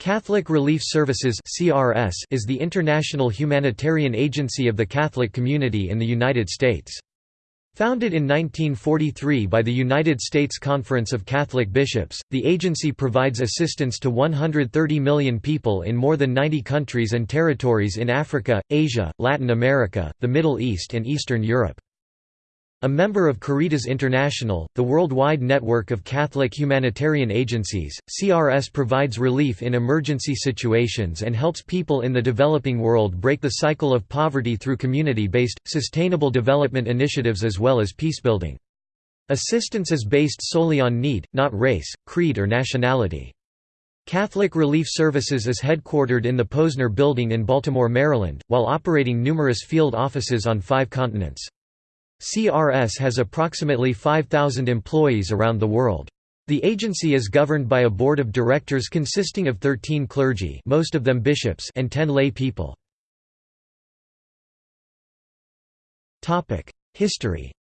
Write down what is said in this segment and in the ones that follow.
Catholic Relief Services (CRS) is the international humanitarian agency of the Catholic community in the United States. Founded in 1943 by the United States Conference of Catholic Bishops, the agency provides assistance to 130 million people in more than 90 countries and territories in Africa, Asia, Latin America, the Middle East and Eastern Europe. A member of Caritas International, the worldwide network of Catholic humanitarian agencies, CRS provides relief in emergency situations and helps people in the developing world break the cycle of poverty through community-based, sustainable development initiatives as well as peacebuilding. Assistance is based solely on need, not race, creed or nationality. Catholic Relief Services is headquartered in the Posner Building in Baltimore, Maryland, while operating numerous field offices on five continents. CRS has approximately 5,000 employees around the world. The agency is governed by a board of directors consisting of 13 clergy most of them bishops and 10 lay people. History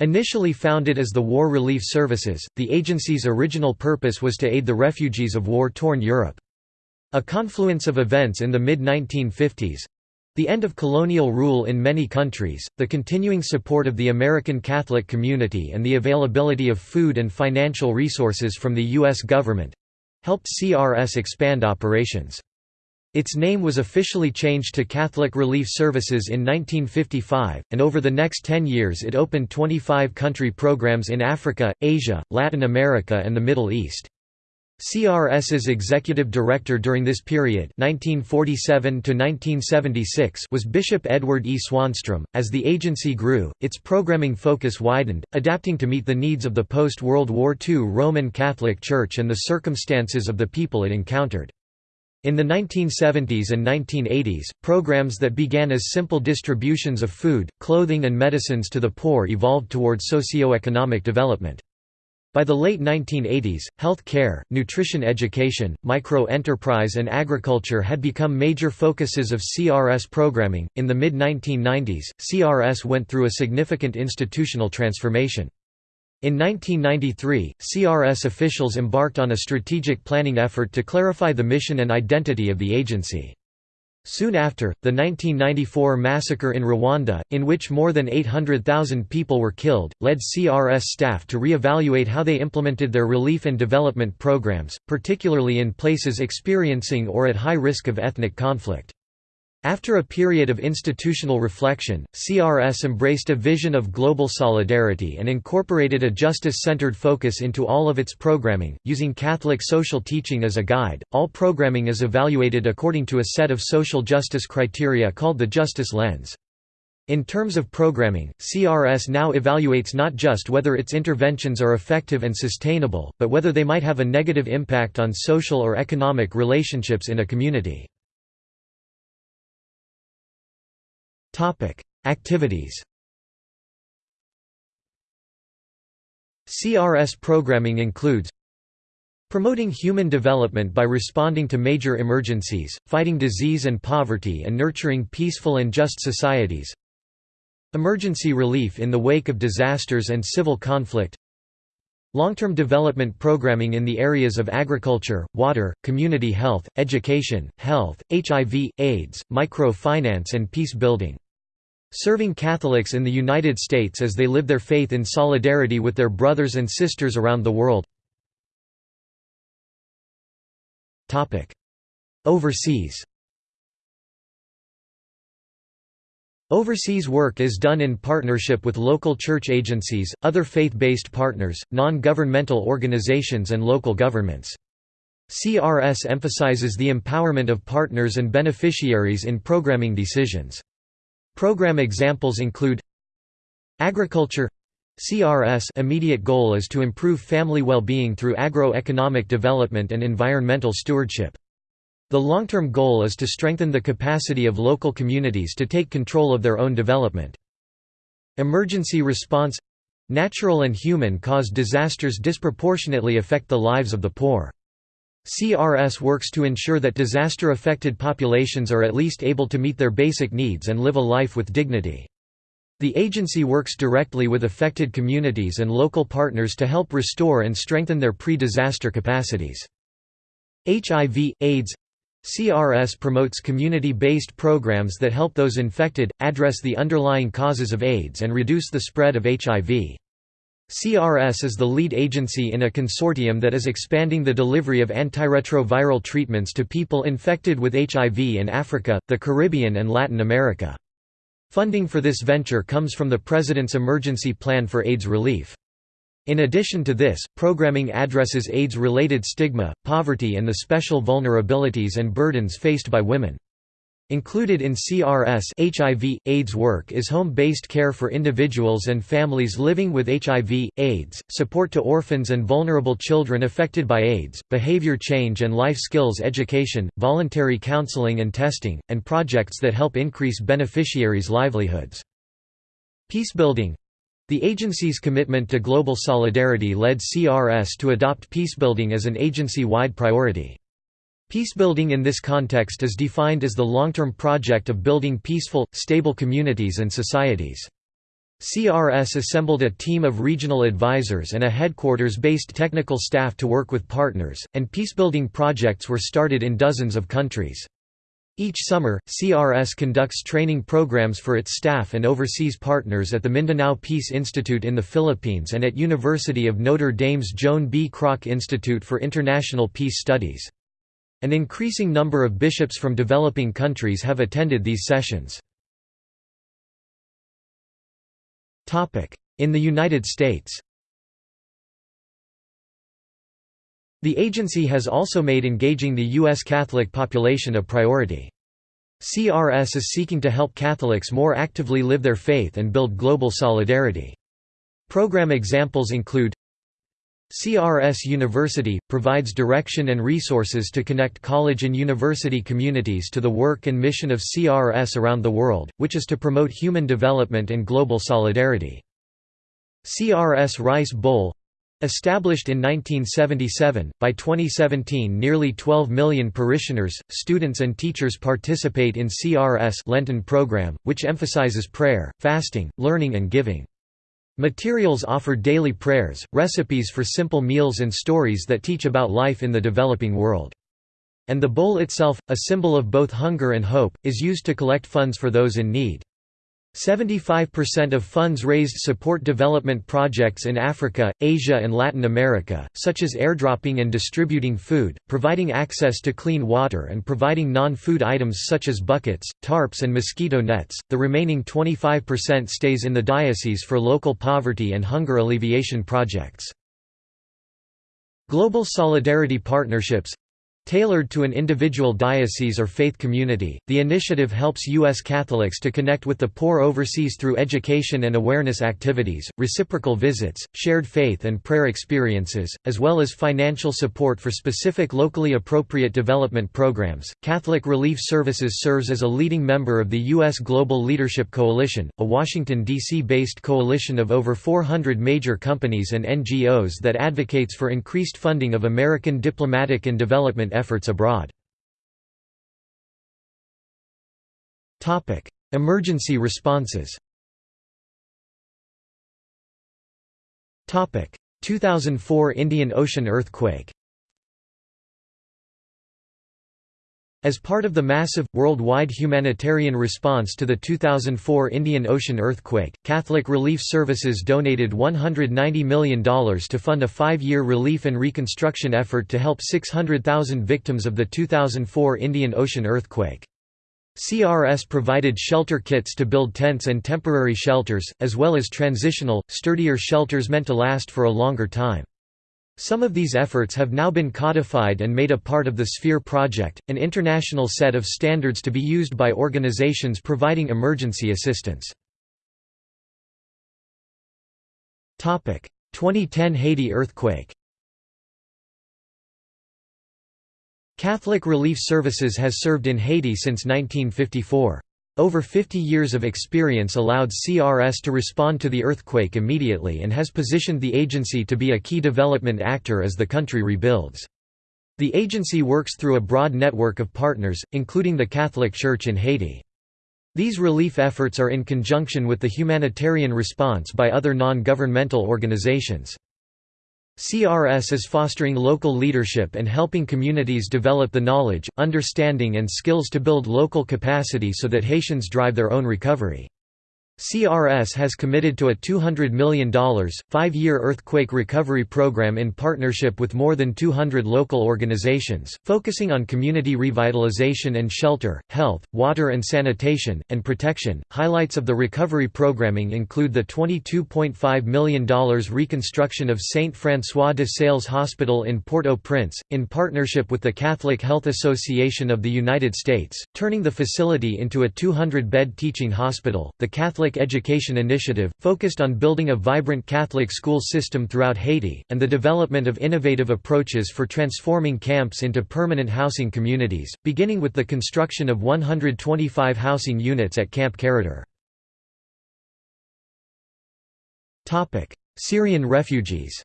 Initially founded as the War Relief Services, the agency's original purpose was to aid the refugees of war-torn Europe. A confluence of events in the mid-1950s, the end of colonial rule in many countries, the continuing support of the American Catholic community and the availability of food and financial resources from the U.S. government—helped CRS expand operations. Its name was officially changed to Catholic Relief Services in 1955, and over the next 10 years it opened 25 country programs in Africa, Asia, Latin America and the Middle East. CRS's executive director during this period 1947 was Bishop Edward E. Swanstrom. As the agency grew, its programming focus widened, adapting to meet the needs of the post-World War II Roman Catholic Church and the circumstances of the people it encountered. In the 1970s and 1980s, programs that began as simple distributions of food, clothing and medicines to the poor evolved toward socio-economic development. By the late 1980s, health care, nutrition education, micro-enterprise and agriculture had become major focuses of CRS programming. In the mid-1990s, CRS went through a significant institutional transformation. In 1993, CRS officials embarked on a strategic planning effort to clarify the mission and identity of the agency. Soon after, the 1994 massacre in Rwanda, in which more than 800,000 people were killed, led CRS staff to re-evaluate how they implemented their relief and development programs, particularly in places experiencing or at high risk of ethnic conflict. After a period of institutional reflection, CRS embraced a vision of global solidarity and incorporated a justice-centered focus into all of its programming, using Catholic social teaching as a guide. All programming is evaluated according to a set of social justice criteria called the Justice Lens. In terms of programming, CRS now evaluates not just whether its interventions are effective and sustainable, but whether they might have a negative impact on social or economic relationships in a community. Topic: Activities. CRS programming includes Promoting human development by responding to major emergencies, fighting disease and poverty and nurturing peaceful and just societies Emergency relief in the wake of disasters and civil conflict Long-term development programming in the areas of agriculture, water, community health, education, health, HIV, AIDS, microfinance and peace building Serving Catholics in the United States as they live their faith in solidarity with their brothers and sisters around the world Overseas Overseas work is done in partnership with local church agencies, other faith-based partners, non-governmental organizations and local governments. CRS emphasizes the empowerment of partners and beneficiaries in programming decisions. Program examples include Agriculture CRS immediate goal is to improve family well-being through agro-economic development and environmental stewardship. The long-term goal is to strengthen the capacity of local communities to take control of their own development. Emergency response Natural and human-caused disasters disproportionately affect the lives of the poor. CRS works to ensure that disaster-affected populations are at least able to meet their basic needs and live a life with dignity. The agency works directly with affected communities and local partners to help restore and strengthen their pre-disaster capacities. HIV, AIDS CRS promotes community-based programs that help those infected, address the underlying causes of AIDS and reduce the spread of HIV. CRS is the lead agency in a consortium that is expanding the delivery of antiretroviral treatments to people infected with HIV in Africa, the Caribbean and Latin America. Funding for this venture comes from the President's Emergency Plan for AIDS Relief. In addition to this, programming addresses AIDS-related stigma, poverty and the special vulnerabilities and burdens faced by women. Included in CRS HIV, AIDS work is home-based care for individuals and families living with HIV, AIDS, support to orphans and vulnerable children affected by AIDS, behavior change and life skills education, voluntary counseling and testing, and projects that help increase beneficiaries' livelihoods. Peacebuilding the agency's commitment to global solidarity led CRS to adopt peacebuilding as an agency-wide priority. Peacebuilding in this context is defined as the long-term project of building peaceful, stable communities and societies. CRS assembled a team of regional advisors and a headquarters-based technical staff to work with partners, and peacebuilding projects were started in dozens of countries. Each summer, CRS conducts training programs for its staff and overseas partners at the Mindanao Peace Institute in the Philippines and at University of Notre Dame's Joan B. Kroc Institute for International Peace Studies. An increasing number of bishops from developing countries have attended these sessions. In the United States The agency has also made engaging the U.S. Catholic population a priority. CRS is seeking to help Catholics more actively live their faith and build global solidarity. Program examples include CRS University, provides direction and resources to connect college and university communities to the work and mission of CRS around the world, which is to promote human development and global solidarity. CRS Rice Bowl Established in 1977, by 2017 nearly 12 million parishioners, students and teachers participate in CRS Lenten program, which emphasizes prayer, fasting, learning and giving. Materials offer daily prayers, recipes for simple meals and stories that teach about life in the developing world. And the bowl itself, a symbol of both hunger and hope, is used to collect funds for those in need. 75% of funds raised support development projects in Africa, Asia and Latin America, such as airdropping and distributing food, providing access to clean water and providing non-food items such as buckets, tarps and mosquito nets. The remaining 25% stays in the diocese for local poverty and hunger alleviation projects. Global Solidarity Partnerships Tailored to an individual diocese or faith community, the initiative helps U.S. Catholics to connect with the poor overseas through education and awareness activities, reciprocal visits, shared faith and prayer experiences, as well as financial support for specific locally appropriate development programs. Catholic Relief Services serves as a leading member of the U.S. Global Leadership Coalition, a Washington, D.C. based coalition of over 400 major companies and NGOs that advocates for increased funding of American diplomatic and development efforts abroad. Emergency responses. 2004 Indian Ocean earthquake As part of the massive, worldwide humanitarian response to the 2004 Indian Ocean earthquake, Catholic Relief Services donated $190 million to fund a five-year relief and reconstruction effort to help 600,000 victims of the 2004 Indian Ocean earthquake. CRS provided shelter kits to build tents and temporary shelters, as well as transitional, sturdier shelters meant to last for a longer time. Some of these efforts have now been codified and made a part of the Sphere Project, an international set of standards to be used by organizations providing emergency assistance. 2010 Haiti earthquake Catholic Relief Services has served in Haiti since 1954. Over 50 years of experience allowed CRS to respond to the earthquake immediately and has positioned the agency to be a key development actor as the country rebuilds. The agency works through a broad network of partners, including the Catholic Church in Haiti. These relief efforts are in conjunction with the humanitarian response by other non-governmental organizations. CRS is fostering local leadership and helping communities develop the knowledge, understanding and skills to build local capacity so that Haitians drive their own recovery. CRS has committed to a $200 million, five-year earthquake recovery program in partnership with more than 200 local organizations, focusing on community revitalization and shelter, health, water and sanitation, and protection. Highlights of the recovery programming include the $22.5 million reconstruction of Saint François de Sales Hospital in Port-au-Prince, in partnership with the Catholic Health Association of the United States, turning the facility into a 200-bed teaching hospital. The Catholic Catholic Education Initiative, focused on building a vibrant Catholic school system throughout Haiti, and the development of innovative approaches for transforming camps into permanent housing communities, beginning with the construction of 125 housing units at Camp Carradeux. Syrian refugees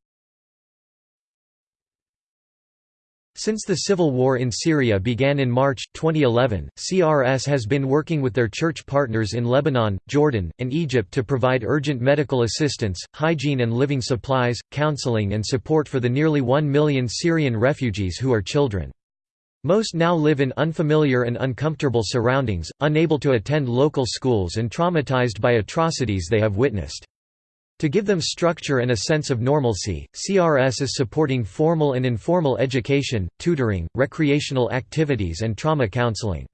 Since the civil war in Syria began in March, 2011, CRS has been working with their church partners in Lebanon, Jordan, and Egypt to provide urgent medical assistance, hygiene and living supplies, counseling and support for the nearly 1 million Syrian refugees who are children. Most now live in unfamiliar and uncomfortable surroundings, unable to attend local schools and traumatized by atrocities they have witnessed. To give them structure and a sense of normalcy, CRS is supporting formal and informal education, tutoring, recreational activities and trauma counseling.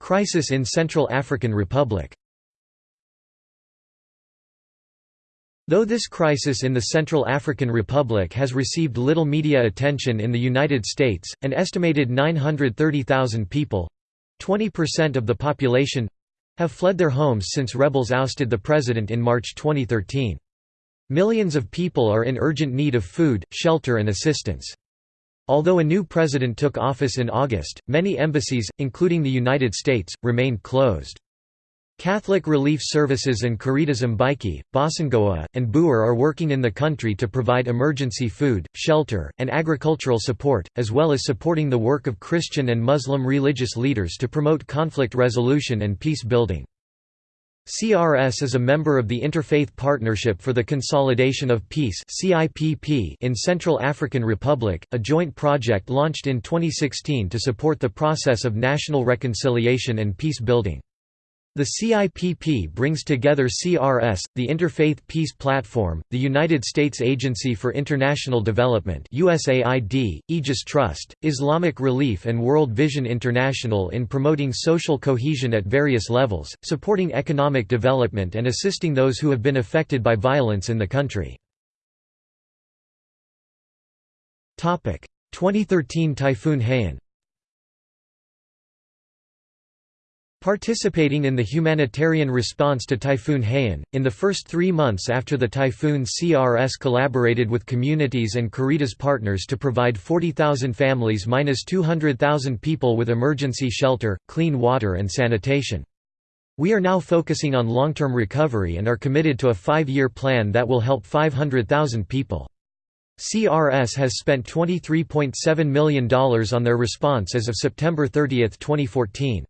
Crisis in Central African Republic Though this crisis in the Central African Republic has received little media attention in the United States, an estimated 930,000 people—20% of the population have fled their homes since rebels ousted the president in March 2013. Millions of people are in urgent need of food, shelter and assistance. Although a new president took office in August, many embassies, including the United States, remained closed. Catholic Relief Services and Caritas Mbaiki, Bossangoa, and Bouar are working in the country to provide emergency food, shelter, and agricultural support, as well as supporting the work of Christian and Muslim religious leaders to promote conflict resolution and peace building. CRS is a member of the Interfaith Partnership for the Consolidation of Peace in Central African Republic, a joint project launched in 2016 to support the process of national reconciliation and peace building. The CIPP brings together CRS, the Interfaith Peace Platform, the United States Agency for International Development USAID, Aegis Trust, Islamic Relief and World Vision International in promoting social cohesion at various levels, supporting economic development and assisting those who have been affected by violence in the country. 2013 Typhoon Haiyan Participating in the humanitarian response to Typhoon Haiyan, in the first three months after the typhoon CRS collaborated with communities and Caritas partners to provide 40,000 families minus 200,000 people with emergency shelter, clean water and sanitation. We are now focusing on long-term recovery and are committed to a five-year plan that will help 500,000 people. CRS has spent $23.7 million on their response as of September 30, 2014.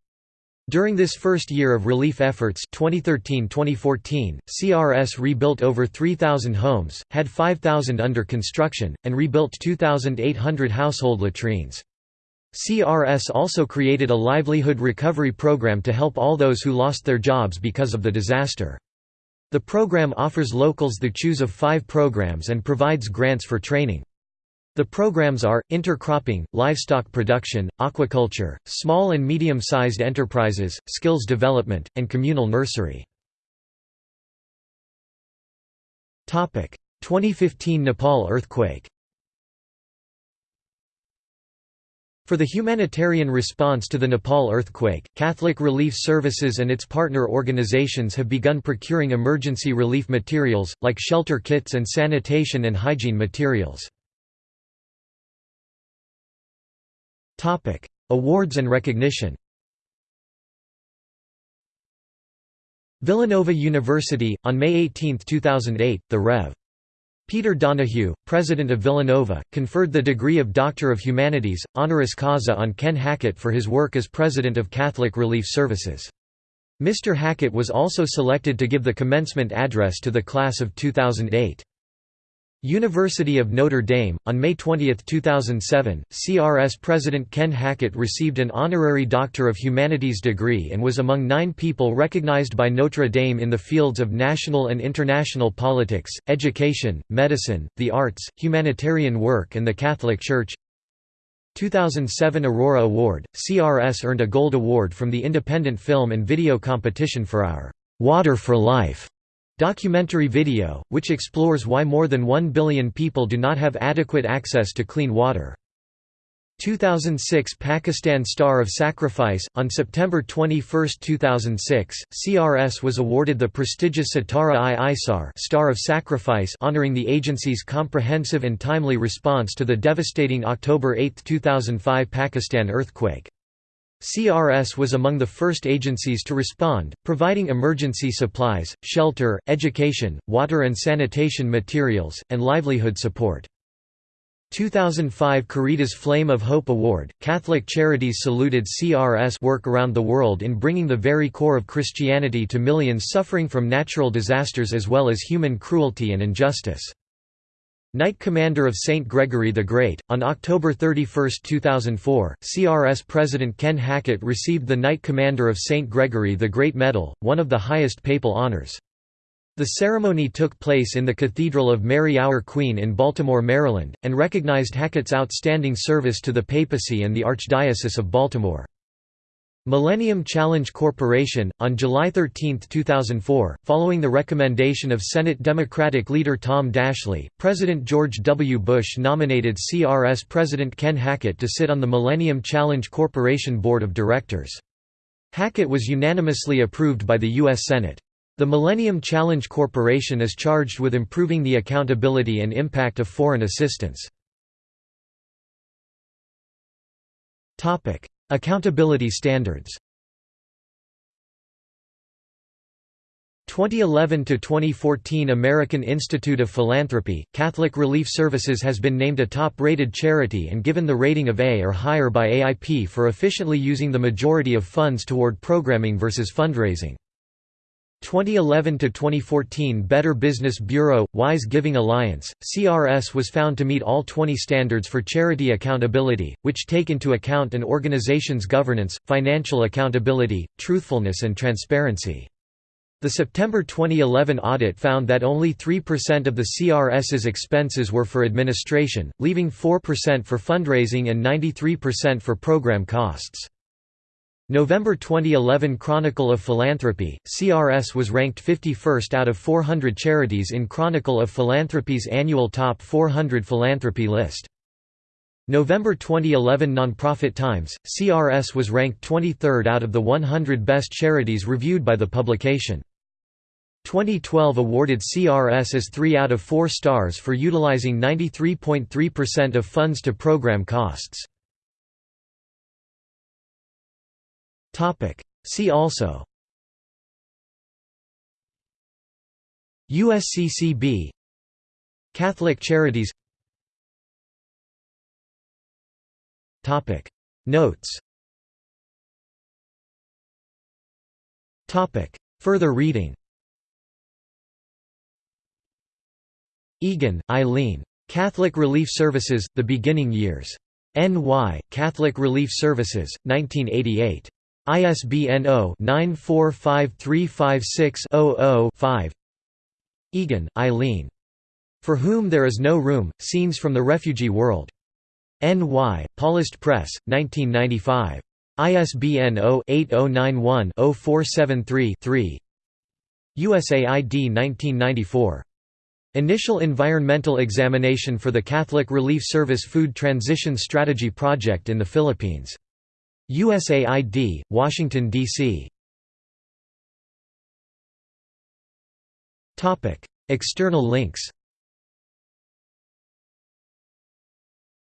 During this first year of relief efforts 2013-2014, CRS rebuilt over 3,000 homes, had 5,000 under construction, and rebuilt 2,800 household latrines. CRS also created a livelihood recovery program to help all those who lost their jobs because of the disaster. The program offers locals the choose of five programs and provides grants for training. The programs are, intercropping, livestock production, aquaculture, small and medium-sized enterprises, skills development, and communal nursery. 2015 Nepal earthquake For the humanitarian response to the Nepal earthquake, Catholic Relief Services and its partner organizations have begun procuring emergency relief materials, like shelter kits and sanitation and hygiene materials. Topic: Awards and recognition. Villanova University on May 18, 2008, the Rev. Peter Donohue, president of Villanova, conferred the degree of Doctor of Humanities, honoris causa on Ken Hackett for his work as president of Catholic Relief Services. Mr. Hackett was also selected to give the commencement address to the class of 2008. University of Notre Dame. On May 20, 2007, CRS President Ken Hackett received an honorary Doctor of Humanities degree and was among nine people recognized by Notre Dame in the fields of national and international politics, education, medicine, the arts, humanitarian work, and the Catholic Church. 2007 Aurora Award CRS earned a Gold Award from the Independent Film and Video Competition for our Water for Life Documentary video, which explores why more than 1 billion people do not have adequate access to clean water. 2006 Pakistan Star of Sacrifice On September 21, 2006, CRS was awarded the prestigious Sitara-i-Isar Star of Sacrifice honoring the agency's comprehensive and timely response to the devastating October 8, 2005 Pakistan earthquake. CRS was among the first agencies to respond, providing emergency supplies, shelter, education, water and sanitation materials, and livelihood support. 2005 Caritas Flame of Hope Award, Catholic Charities saluted CRS work around the world in bringing the very core of Christianity to millions suffering from natural disasters as well as human cruelty and injustice. Knight Commander of St. Gregory the Great. On October 31, 2004, CRS President Ken Hackett received the Knight Commander of St. Gregory the Great Medal, one of the highest papal honors. The ceremony took place in the Cathedral of Mary Our Queen in Baltimore, Maryland, and recognized Hackett's outstanding service to the papacy and the Archdiocese of Baltimore. Millennium Challenge Corporation, on July 13, 2004, following the recommendation of Senate Democratic leader Tom Daschle, President George W. Bush nominated CRS President Ken Hackett to sit on the Millennium Challenge Corporation Board of Directors. Hackett was unanimously approved by the U.S. Senate. The Millennium Challenge Corporation is charged with improving the accountability and impact of foreign assistance. Accountability standards 2011 to 2014 American Institute of Philanthropy Catholic Relief Services has been named a top-rated charity and given the rating of A or higher by AIP for efficiently using the majority of funds toward programming versus fundraising. 2011 to 2014 Better Business Bureau Wise Giving Alliance CRS was found to meet all 20 standards for charity accountability which take into account an organization's governance, financial accountability, truthfulness and transparency. The September 2011 audit found that only 3% of the CRS's expenses were for administration, leaving 4% for fundraising and 93% for program costs. November 2011 Chronicle of Philanthropy, CRS was ranked 51st out of 400 charities in Chronicle of Philanthropy's annual Top 400 Philanthropy list. November 2011 Nonprofit Times, CRS was ranked 23rd out of the 100 best charities reviewed by the publication. 2012 awarded CRS as 3 out of 4 stars for utilizing 93.3% of funds to program costs. See also USCCB Catholic Charities Notes Further reading Egan, Eileen. Catholic Relief Services, The Beginning Years. N.Y., Catholic Relief Services, 1988. ISBN 0-945356-00-5 Egan, Eileen. For Whom There Is No Room, Scenes from the Refugee World. N.Y., Paulist Press, 1995. ISBN 0-8091-0473-3 USAID 1994. Initial Environmental Examination for the Catholic Relief Service Food Transition Strategy Project in the Philippines USAID, Washington, D.C. External links.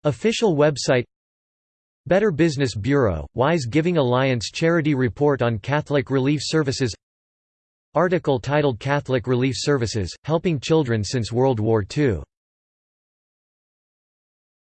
Official website. Better Business Bureau, Wise Giving Alliance Charity Report on Catholic Relief Services. Article titled Catholic Relief Services, Helping Children Since World War II